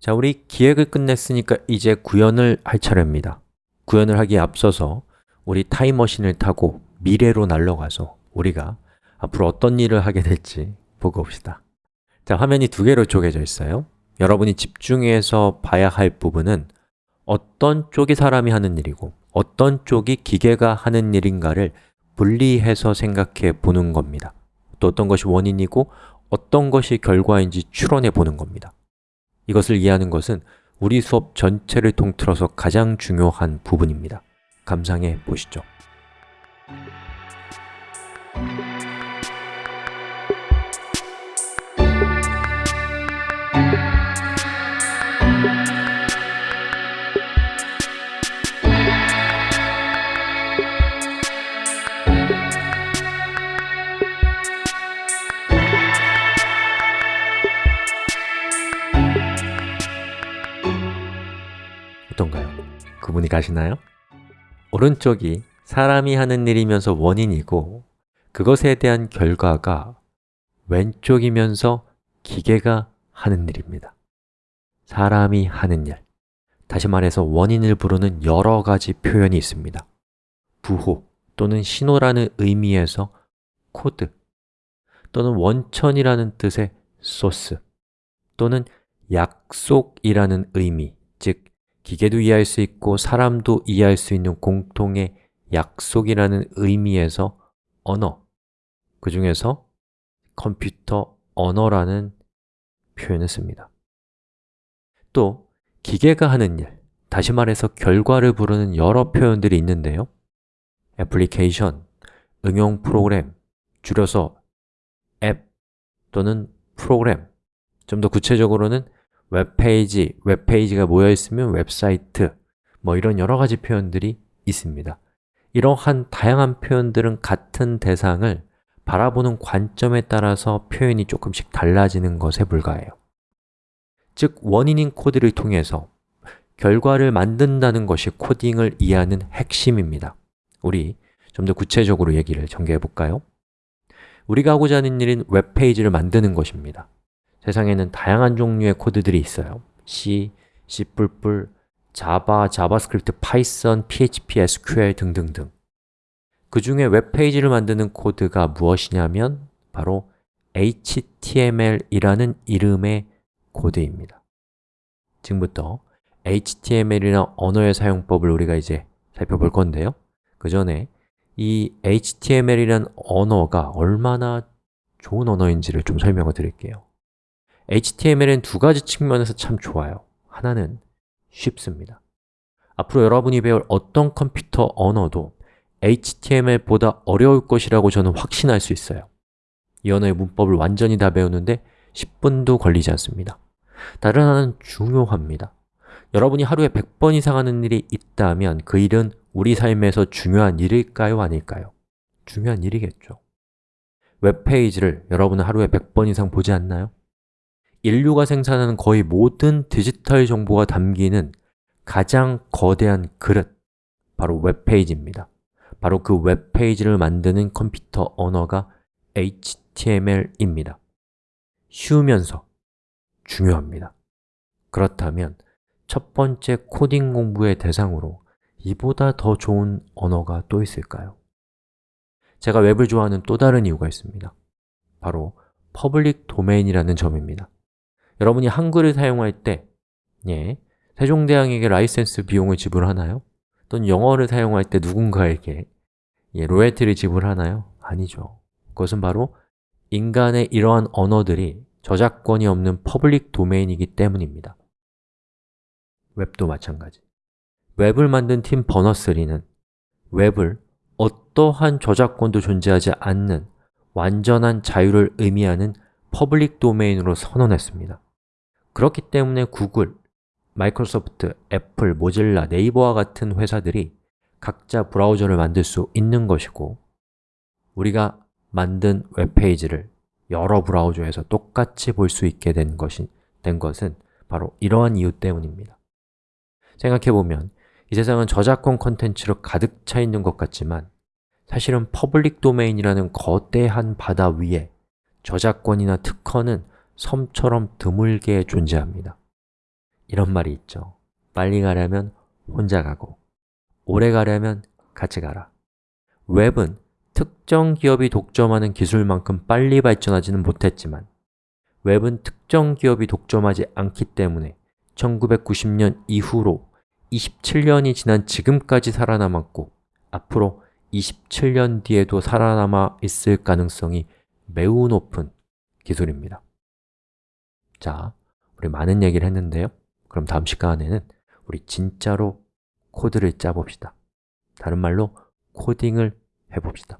자, 우리 기획을 끝냈으니까 이제 구현을 할 차례입니다. 구현을 하기에 앞서서 우리 타임머신을 타고 미래로 날아가서 우리가 앞으로 어떤 일을 하게 될지 보고 봅시다. 자, 화면이 두 개로 쪼개져 있어요. 여러분이 집중해서 봐야 할 부분은 어떤 쪽이 사람이 하는 일이고 어떤 쪽이 기계가 하는 일인가를 분리해서 생각해 보는 겁니다. 또 어떤 것이 원인이고 어떤 것이 결과인지 추론해 보는 겁니다 이것을 이해하는 것은 우리 수업 전체를 통틀어서 가장 중요한 부분입니다. 감상해 보시죠 구분이 가시나요? 오른쪽이 사람이 하는 일이면서 원인이고 그것에 대한 결과가 왼쪽이면서 기계가 하는 일입니다. 사람이 하는 일. 다시 말해서 원인을 부르는 여러 가지 표현이 있습니다. 부호 또는 신호라는 의미에서 코드 또는 원천이라는 뜻의 소스 또는 약속이라는 의미, 즉 기계도 이해할 수 있고 사람도 이해할 수 있는 공통의 약속이라는 의미에서 언어, 그 중에서 컴퓨터 언어라는 표현을 씁니다. 또 기계가 하는 일, 다시 말해서 결과를 부르는 여러 표현들이 있는데요. 애플리케이션, 응용 프로그램, 줄여서 앱 또는 프로그램 좀 더 구체적으로는 웹페이지, 웹페이지가 모여있으면 웹사이트 뭐 이런 여러 가지 표현들이 있습니다. 이러한 다양한 표현들은 같은 대상을 바라보는 관점에 따라서 표현이 조금씩 달라지는 것에 불과해요. 즉, 원인인 코드를 통해서 결과를 만든다는 것이 코딩을 이해하는 핵심입니다. 우리 좀 더 구체적으로 얘기를 전개해 볼까요? 우리가 하고자 하는 일은 웹페이지를 만드는 것입니다 세상에는 다양한 종류의 코드들이 있어요. C, C++, 자바, 자바스크립트, 파이썬, PHP, SQL 등등등. 그 중에 웹페이지를 만드는 코드가 무엇이냐면 바로 HTML이라는 이름의 코드입니다. 지금부터 HTML이나 언어의 사용법을 우리가 이제 살펴볼 건데요. 그 전에 이 HTML이라는 언어가 얼마나 좋은 언어인지를 좀 설명을 드릴게요 HTML은 두 가지 측면에서 참 좋아요 하나는 쉽습니다 앞으로 여러분이 배울 어떤 컴퓨터 언어도 HTML보다 어려울 것이라고 저는 확신할 수 있어요 이 언어의 문법을 완전히 다 배우는데 10분도 걸리지 않습니다 다른 하나는 중요합니다 여러분이 하루에 100번 이상 하는 일이 있다면 그 일은 우리 삶에서 중요한 일일까요? 아닐까요? 중요한 일이겠죠 웹페이지를 여러분은 하루에 100번 이상 보지 않나요? 인류가 생산하는 거의 모든 디지털 정보가 담기는 가장 거대한 그릇, 바로 웹페이지입니다. 바로 그 웹페이지를 만드는 컴퓨터 언어가 HTML입니다. 쉬우면서 중요합니다. 그렇다면 첫 번째 코딩 공부의 대상으로 이보다 더 좋은 언어가 또 있을까요? 제가 웹을 좋아하는 또 다른 이유가 있습니다. 바로 public domain이라는 점입니다 여러분이 한글을 사용할 때 예, 세종대왕에게 라이센스 비용을 지불하나요? 또는 영어를 사용할 때 누군가에게 예, 로열티를 지불하나요? 아니죠 그것은 바로 인간의 이러한 언어들이 저작권이 없는 public domain이기 때문입니다 웹도 마찬가지 웹을 만든 팀 버너스리는 웹을 어떠한 저작권도 존재하지 않는 완전한 자유를 의미하는 public domain으로 선언했습니다 그렇기 때문에 구글, 마이크로소프트, 애플, 모질라, 네이버와 같은 회사들이 각자 브라우저를 만들 수 있는 것이고 우리가 만든 웹페이지를 여러 브라우저에서 똑같이 볼 수 있게 된, 것이, 된 것은 바로 이러한 이유 때문입니다. 생각해보면 이 세상은 저작권 컨텐츠로 가득 차 있는 것 같지만 사실은 public domain이라는 거대한 바다 위에 저작권이나 특허는 섬처럼 드물게 존재합니다. 이런 말이 있죠. 빨리 가려면 혼자 가고 오래 가려면 같이 가라. 웹은 특정 기업이 독점하는 기술만큼 빨리 발전하지는 못했지만 웹은 특정 기업이 독점하지 않기 때문에 1990년 이후로 27년이 지난 지금까지 살아남았고 앞으로 27년 뒤에도 살아남아 있을 가능성이 매우 높은 기술입니다 자, 우리 많은 얘기를 했는데요. 그럼 다음 시간에는 우리 진짜로 코드를 짜봅시다. 다른 말로 코딩을 해봅시다